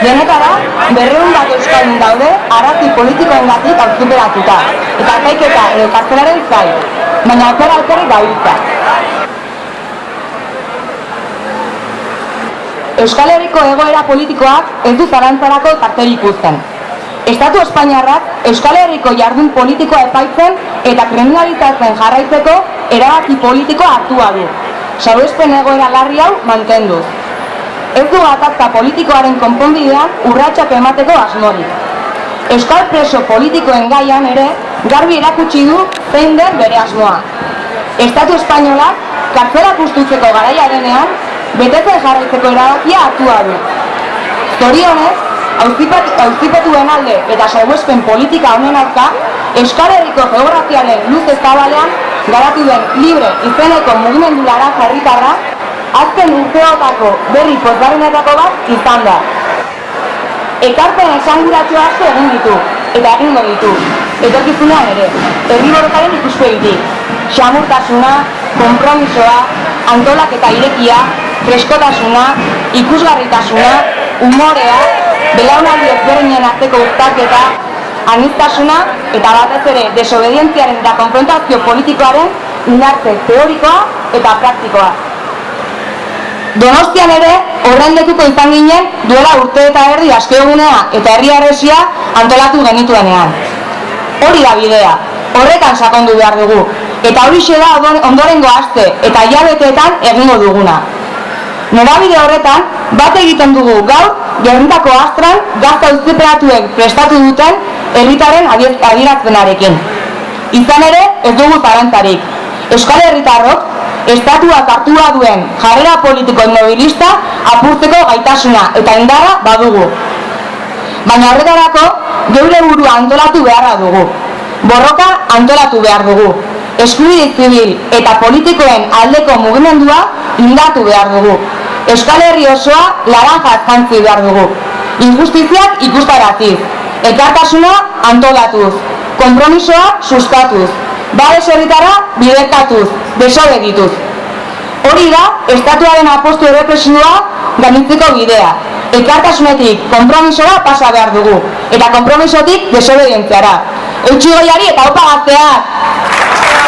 Honetara, berreun bat euskaldun daude arrazi politikoengatik auziperatuta eta epaiketa edo kartzelaren zai, baina aukera alperrik gabiltza. Euskal Herriko egoera politikoak ez du zarantzarako tarterik uzten. Estatu Espainiarrak Euskal Herriko jardun politikoa epaitzen eta kriminalizatzen jarraitzeko erabaki politikoa hartua du. Salbuespen egoera larri hau mantenduz. Ez du gatazka politikoaren konponbidean urratsak emateko asmorik. Euskal preso politikoen gaian ere garbi erakutsi du zein den bere asmoa. Estatu Espainolak kartzela ustutzeko garaia denean betetzen jarraitzeko erabakia hartua du. Zorionez, auzipetuen alde eta salbuespen politika honen aurka, Euskal Herriko geografiaren luz ezabalean garatu den libre izeneko mugimendu lara jarritarra, azken urteotako berri pozgarrenetako bat izan da. Ekarpen esanguratxo asko egin ditu, eta egingo ditu, etorkizunean ere, herri borrokaren ikuspegitik, xamurtasuna, kompromisoa, antolak eta irekia, freskotasuna, ikusgarritasuna, umorea, belaunaldi ezberdinen arteko urtaketa, aniztasuna eta batez ere desobedientziaren eta konfrontazio politikoaren indartze teorikoa eta praktikoa. Donostian ere, horren lekuko izan ginen duela urte eta erdi askeogunea eta herri arresia antolatu genituenean. Hori da bidea, horretan sakondu behar dugu, eta hori da ondorengo aste eta hilabeteetan egingo duguna. Norabide horretan, bat egiten dugu gaur, gerrintako astran, gazta uzteperatuek prestatu duten herritaren adierazpenarekin. Izan ere, ez dugu zarantzarik. Euskal Herritarrok, estatuak hartua duen jarrera politiko mobilista apurtzeko gaitasuna eta indarra badugu. Baina horretarako, geure burua antolatu beharra dugu. Borroka antolatu behar dugu. Eskubide zibil eta politikoen aldeko mugimendua indatu behar dugu. Euskal Herri osoa laranja jantzi behar dugu. Injustiziak ikustaraziz. Ekartasuna antolatuz. Kompromisoa sustatuz. Babes herritara bidekatuz. Desobedituz. Hori da, estatuaren apostu errepresioa gainitzeko bidea. Ekartasunetik kompromisora pasa behar dugu. Eta kompromisotik desobedientziara. Eutxi goiari eta opa gazteak!